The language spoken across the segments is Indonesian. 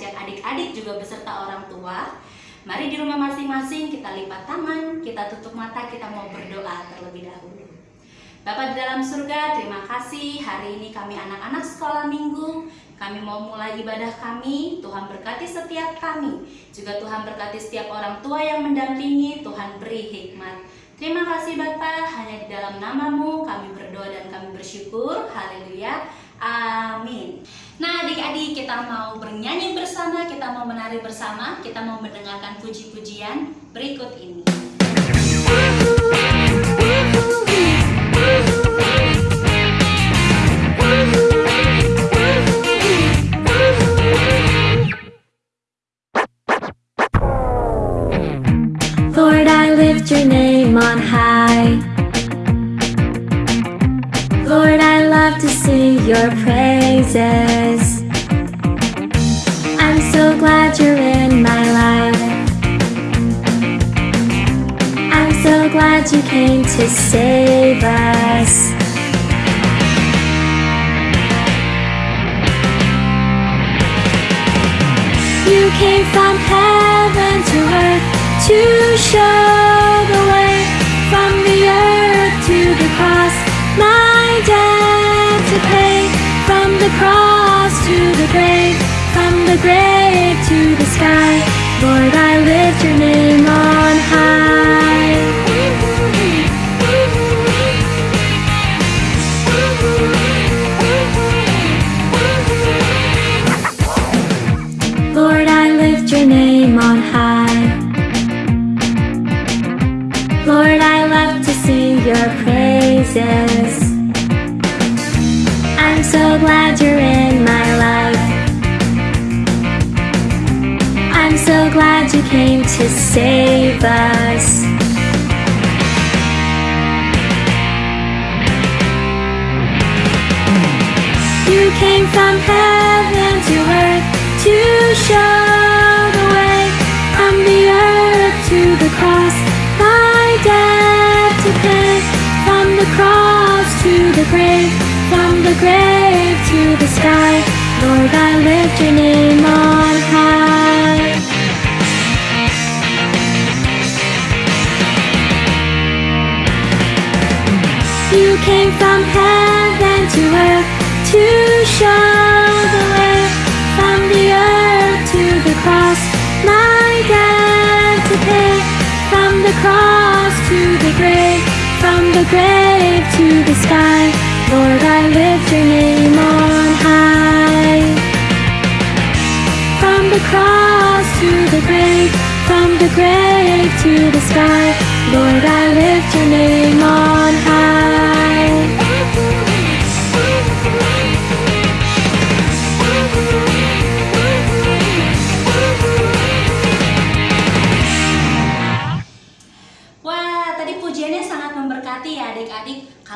ajak adik-adik juga beserta orang tua. Mari di rumah masing-masing kita lipat tangan, kita tutup mata, kita mau berdoa terlebih dahulu. Bapak di dalam surga, terima kasih. Hari ini kami anak-anak sekolah minggu Kami mau mulai ibadah kami, Tuhan berkati setiap kami. Juga Tuhan berkati setiap orang tua yang mendampingi, Tuhan beri hikmat. Terima kasih Bapak, hanya di dalam namamu kami berdoa dan kami bersyukur. Haleluya, amin. Nah adik-adik kita mau bernyanyi bersama, kita mau menari bersama Kita mau mendengarkan puji-pujian berikut ini glad you came to save us. You came from heaven to earth to show the way from the earth to the cross. My debt to pay from the cross to the grave, from the grave to the sky. Lord, I lift your name on to save us. You came from heaven to earth to show the way from the earth to the cross. My debt to pay from the cross to the grave, from the grave to the sky. Lord, I lift your name on high. You came from heaven to earth to show the way from the earth to the cross. My debt to pay from the cross to the grave, from the grave to the sky. Lord, I lift your name on high. From the cross to the grave, from the grave to the sky. Lord, I lift your name on high.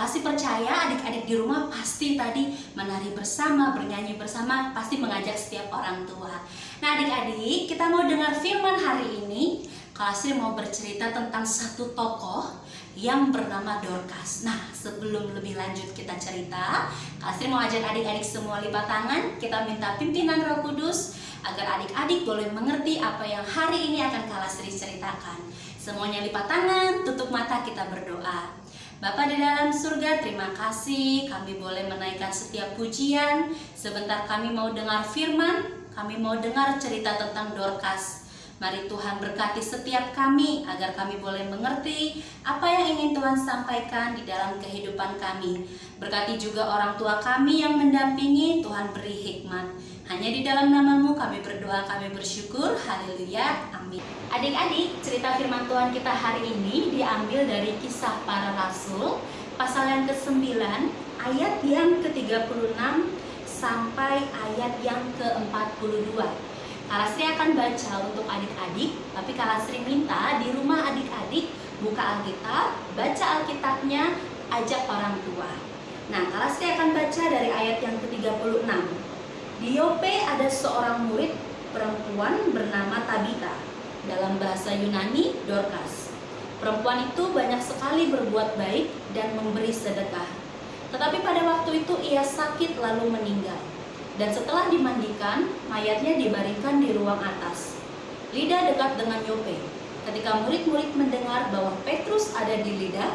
Sih percaya adik-adik di rumah pasti tadi menari bersama, bernyanyi bersama, pasti mengajak setiap orang tua. Nah adik-adik, kita mau dengar firman hari ini. Kalau sih mau bercerita tentang satu tokoh yang bernama Dorcas. Nah, sebelum lebih lanjut kita cerita, Kasri mau ajak adik-adik semua lipat tangan, kita minta pimpinan Roh Kudus agar adik-adik boleh mengerti apa yang hari ini akan Kalastri ceritakan. Semuanya lipat tangan, tutup mata kita berdoa. Bapak di dalam surga, terima kasih kami boleh menaikkan setiap pujian. Sebentar kami mau dengar firman, kami mau dengar cerita tentang Dorcas. Mari Tuhan berkati setiap kami agar kami boleh mengerti apa yang ingin Tuhan sampaikan di dalam kehidupan kami. Berkati juga orang tua kami yang mendampingi, Tuhan beri hikmat. Hanya di dalam namamu kami berdoa, kami bersyukur. Haleluya. Amin. Adik-adik, cerita firman Tuhan kita hari ini diambil dari kisah para rasul, pasal yang ke-9, ayat yang ke-36 sampai ayat yang ke-42. Kalastri akan baca untuk adik-adik, tapi Kalastri minta di rumah adik-adik buka Alkitab, baca Alkitabnya, ajak orang tua. Nah, Kalastri akan baca dari ayat yang ke-36. Di Yope ada seorang murid perempuan bernama Tabita. Dalam bahasa Yunani, Dorcas. Perempuan itu banyak sekali berbuat baik dan memberi sedekah. Tetapi pada waktu itu ia sakit lalu meninggal. Dan setelah dimandikan, mayatnya dibaringkan di ruang atas. Lida dekat dengan Yope. Ketika murid-murid mendengar bahwa Petrus ada di Lida,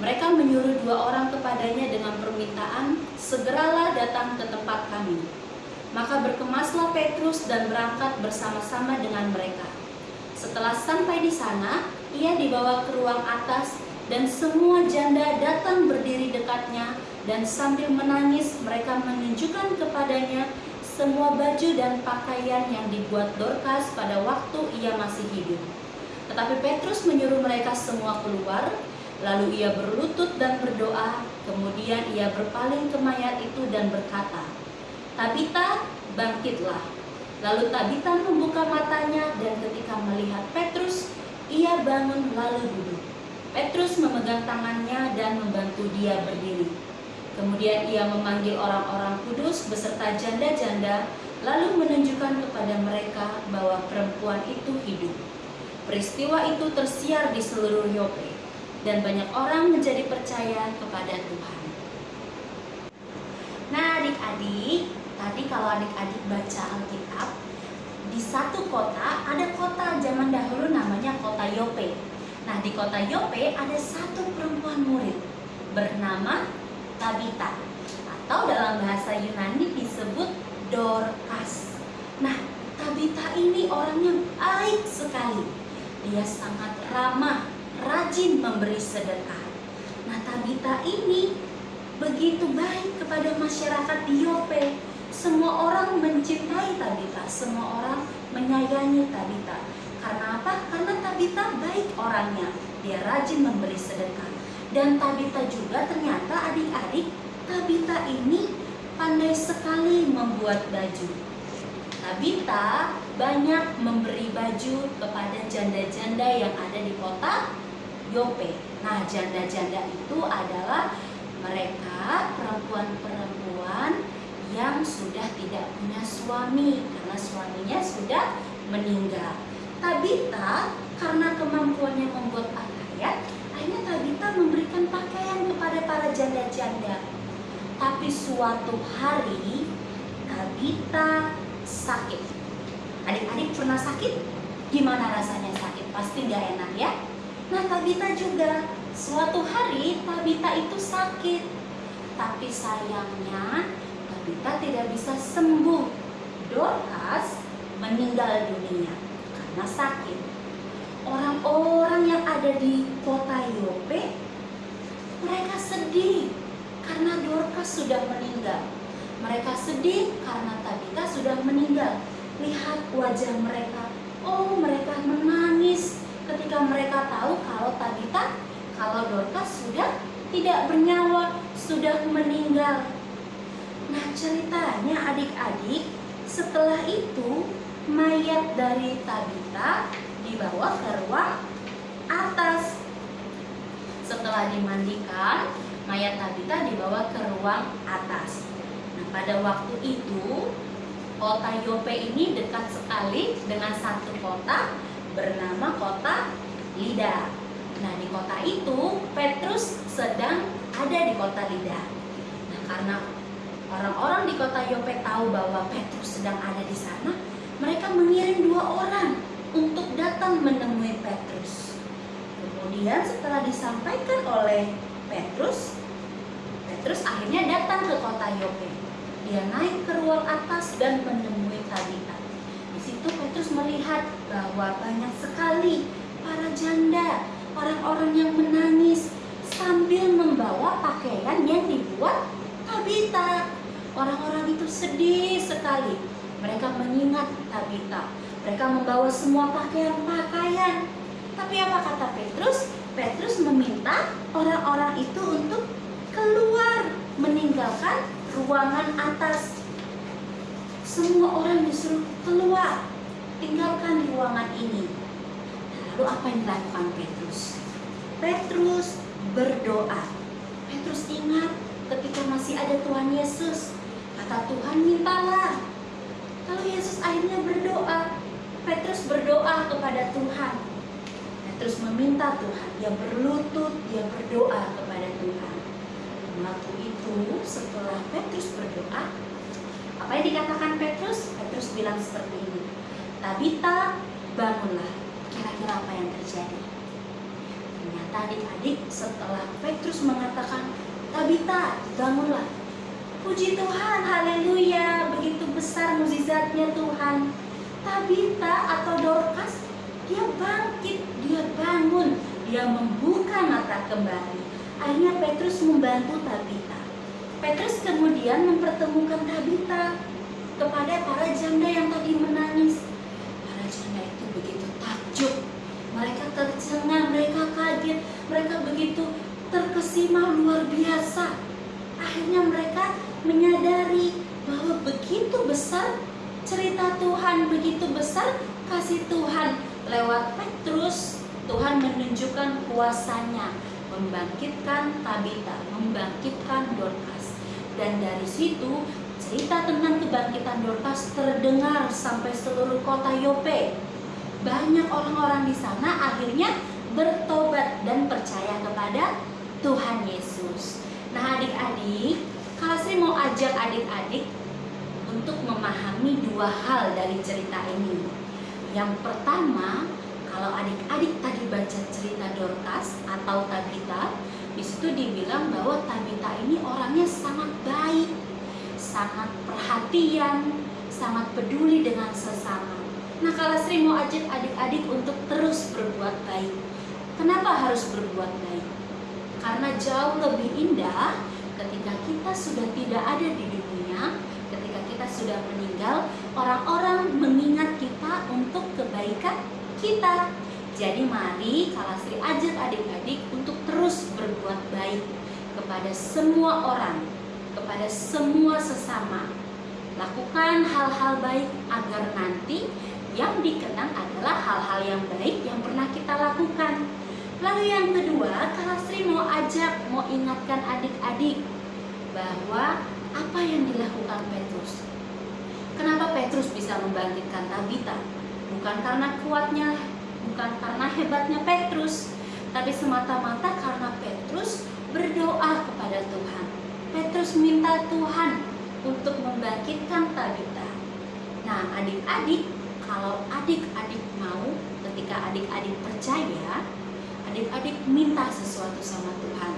mereka menyuruh dua orang kepadanya dengan permintaan, "Segeralah datang ke tempat kami." Maka berkemaslah Petrus dan berangkat bersama-sama dengan mereka. Setelah sampai di sana, ia dibawa ke ruang atas dan semua janda datang berdiri dekatnya dan sambil menangis mereka menunjukkan kepadanya semua baju dan pakaian yang dibuat Dorcas pada waktu ia masih hidup. Tetapi Petrus menyuruh mereka semua keluar, lalu ia berlutut dan berdoa, kemudian ia berpaling ke mayat itu dan berkata, Tabita, bangkitlah. Lalu Tabita membuka matanya dan ketika melihat Petrus, ia bangun lalu duduk. Petrus memegang tangannya dan membantu dia berdiri. Kemudian ia memanggil orang-orang kudus beserta janda-janda, lalu menunjukkan kepada mereka bahwa perempuan itu hidup. Peristiwa itu tersiar di seluruh Yope, dan banyak orang menjadi percaya kepada Tuhan. Nah adik-adik, tadi kalau adik-adik baca Alkitab, satu kota ada kota zaman dahulu namanya kota Yope. Nah di kota Yope ada satu perempuan murid bernama Tabita atau dalam bahasa Yunani disebut Dorcas. Nah Tabita ini orangnya baik sekali. Dia sangat ramah, rajin memberi sedekah. Nah Tabita ini begitu baik kepada masyarakat di Yope semua orang mencintai Tabita, semua orang menyayangi Tabita. Karena apa? Karena Tabita baik orangnya, dia rajin memberi sedekah. Dan Tabita juga ternyata adik-adik, Tabita ini pandai sekali membuat baju. Tabita banyak memberi baju kepada janda-janda yang ada di kota Yope. Nah, janda-janda itu adalah mereka perempuan-perempuan yang sudah tidak punya suami karena suaminya sudah meninggal. Tabita karena kemampuannya membuat pakaian, akhirnya Tabita memberikan pakaian kepada para janda-janda. Tapi suatu hari Tabita sakit. Adik-adik pernah sakit? Gimana rasanya sakit? Pasti nggak enak ya. Nah Tabita juga suatu hari Tabita itu sakit. Tapi sayangnya kita tidak bisa sembuh. Dorcas meninggal dunia karena sakit. Orang-orang yang ada di kota Yope, mereka sedih karena Dorcas sudah meninggal. Mereka sedih karena Tabita sudah meninggal. Lihat wajah mereka. Oh, mereka menangis ketika mereka tahu kalau Tabita, kalau Dorcas sudah tidak bernyawa, sudah meninggal. Nah ceritanya adik-adik setelah itu mayat dari Tabita dibawa ke ruang atas. Setelah dimandikan, mayat Tabita dibawa ke ruang atas. Nah pada waktu itu kota Yope ini dekat sekali dengan satu kota bernama kota Lida. Nah di kota itu Petrus sedang ada di kota Lida. Nah karena Orang-orang di kota Yope tahu bahwa Petrus sedang ada di sana. Mereka mengirim dua orang untuk datang menemui Petrus. Kemudian setelah disampaikan oleh Petrus, Petrus akhirnya datang ke kota Yope. Dia naik ke ruang atas dan menemui Tabita. Di situ Petrus melihat bahwa banyak sekali para janda, orang-orang yang menangis sambil membawa pakaian yang dibuat Tabita. Orang-orang itu sedih sekali. Mereka mengingat Tabita. Mereka membawa semua pakaian-pakaian. Tapi apa kata Petrus? Petrus meminta orang-orang itu untuk keluar meninggalkan ruangan atas. Semua orang disuruh keluar, tinggalkan ruangan ini. Lalu apa yang dilakukan Petrus? Petrus berdoa. Petrus ingat ketika masih ada Tuhan Yesus Kata Tuhan mintalah. Lalu Yesus akhirnya berdoa. kepada Tuhan. Petrus meminta Tuhan, dia berlutut, dia berdoa kepada Tuhan. Waktu itu setelah Petrus berdoa, apa yang dikatakan Petrus? Petrus bilang seperti ini, Tabita bangunlah. Kira-kira apa yang terjadi? Ternyata adik-adik setelah Petrus mengatakan Tabita bangunlah. Puji Tuhan, haleluya, begitu besar mukjizatnya Tuhan. Tabita atau Dorcas, dia bangkit, dia bangun, dia membuka mata kembali. Akhirnya Petrus membantu Tabita. Petrus kemudian mempertemukan Tabita kepada para janda yang tadi menangis. Para janda itu begitu takjub, mereka tercengang, mereka kaget, mereka begitu terkesima luar biasa. Akhirnya mereka menyadari bahwa begitu besar cerita Tuhan, begitu besar kasih Tuhan lewat Petrus. Tuhan menunjukkan kuasanya membangkitkan Tabita, membangkitkan Dorcas. Dan dari situ cerita tentang kebangkitan Dorcas terdengar sampai seluruh kota Yope. Banyak orang-orang di sana akhirnya bertobat dan percaya kepada Tuhan Yesus. Nah adik-adik, kalau saya mau ajak adik-adik untuk memahami dua hal dari cerita ini. Yang pertama, kalau adik-adik tadi baca cerita Dorcas atau Tabita, di situ dibilang bahwa Tabita ini orangnya sangat baik, sangat perhatian, sangat peduli dengan sesama. Nah, kalau Sri mau ajak adik-adik untuk terus berbuat baik. Kenapa harus berbuat baik? Karena jauh lebih indah ketika kita sudah tidak ada di dunia, ketika kita sudah meninggal, orang-orang mengingat kita untuk kebaikan kita. Jadi mari kalau Sri ajak adik-adik untuk terus berbuat baik kepada semua orang, kepada semua sesama. Lakukan hal-hal baik agar nanti yang dikenang adalah hal-hal yang baik yang pernah kita lakukan. Lalu yang kedua, kalau Sri mau ajak, mau ingatkan adik-adik bahwa apa yang dilakukan Petrus. Kenapa Petrus bisa membangkitkan Tabita? Bukan karena kuatnya, bukan karena hebatnya Petrus, tapi semata-mata karena Petrus berdoa kepada Tuhan. Petrus minta Tuhan untuk membangkitkan Tabita. Nah, adik-adik, kalau adik-adik mau, ketika adik-adik percaya, adik-adik minta sesuatu sama Tuhan.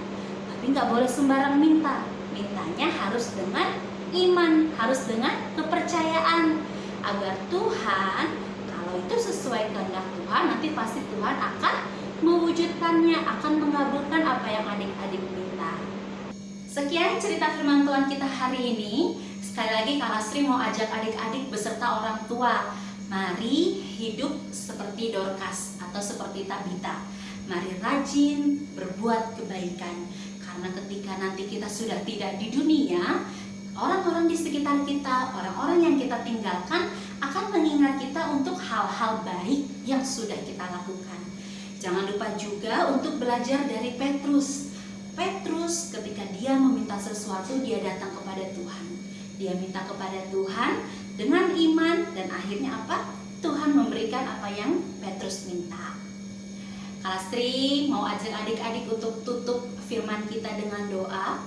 Tapi nggak boleh sembarang minta. Mintanya harus dengan iman, harus dengan kepercayaan. Agar Tuhan, kalau itu sesuai kehendak Tuhan, nanti pasti Tuhan akan mewujudkannya, akan mengabulkan apa yang adik-adik minta. Sekian cerita firman Tuhan kita hari ini. Sekali lagi Kak Lasri mau ajak adik-adik beserta orang tua Mari hidup seperti Dorcas atau seperti Tabita Mari rajin berbuat kebaikan Karena ketika nanti kita sudah tidak di dunia Orang-orang di sekitar kita, orang-orang yang kita tinggalkan Akan mengingat kita untuk hal-hal baik yang sudah kita lakukan Jangan lupa juga untuk belajar dari Petrus Petrus ketika dia meminta sesuatu dia datang kepada Tuhan dia minta kepada Tuhan dengan iman dan akhirnya apa? Tuhan memberikan apa yang Petrus minta. Kalastri mau ajak adik-adik untuk tutup firman kita dengan doa.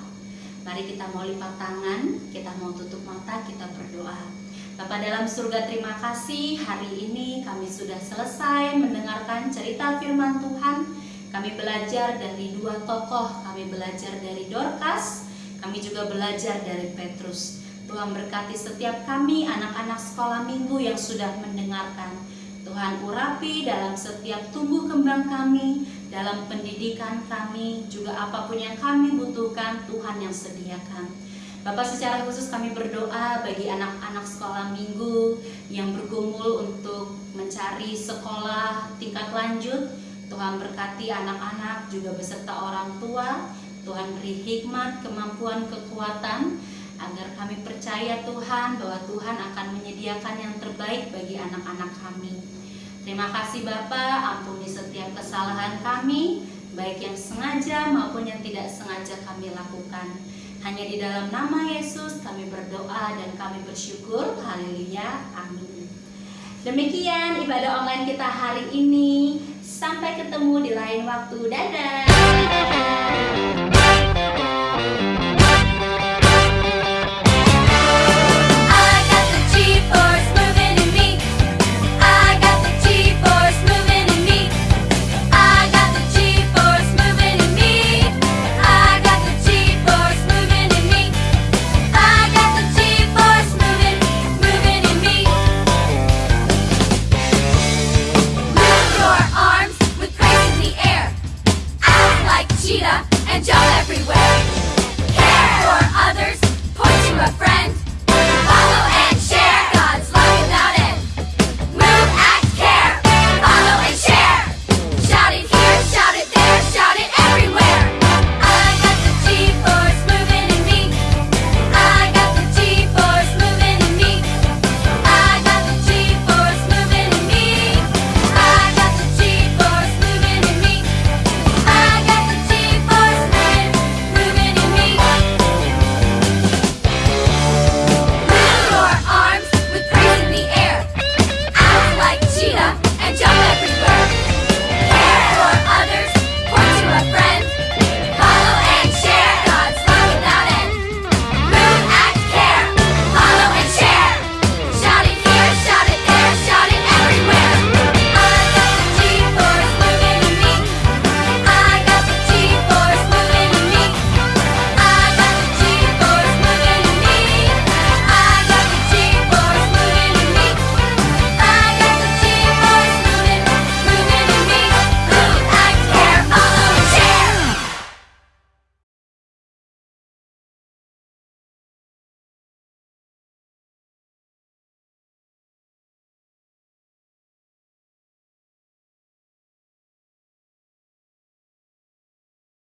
Mari kita mau lipat tangan, kita mau tutup mata, kita berdoa. Bapak dalam surga terima kasih hari ini kami sudah selesai mendengarkan cerita firman Tuhan. Kami belajar dari dua tokoh, kami belajar dari Dorcas, kami juga belajar dari Petrus. Tuhan berkati setiap kami anak-anak sekolah minggu yang sudah mendengarkan. Tuhan urapi dalam setiap tumbuh kembang kami, dalam pendidikan kami, juga apa pun yang kami butuhkan, Tuhan yang sediakan. Bapak secara khusus kami berdoa bagi anak-anak sekolah minggu yang bergumul untuk mencari sekolah tingkat lanjut. Tuhan berkati anak-anak juga beserta orang tua. Tuhan beri hikmat, kemampuan, kekuatan agar kami percaya Tuhan bahwa Tuhan akan menyediakan yang terbaik bagi anak-anak kami. Terima kasih Bapak, ampuni setiap kesalahan kami, baik yang sengaja maupun yang tidak sengaja kami lakukan. Hanya di dalam nama Yesus kami berdoa dan kami bersyukur. Haleluya. Amin. Demikian ibadah online kita hari ini. Sampai ketemu di lain waktu. Dadah.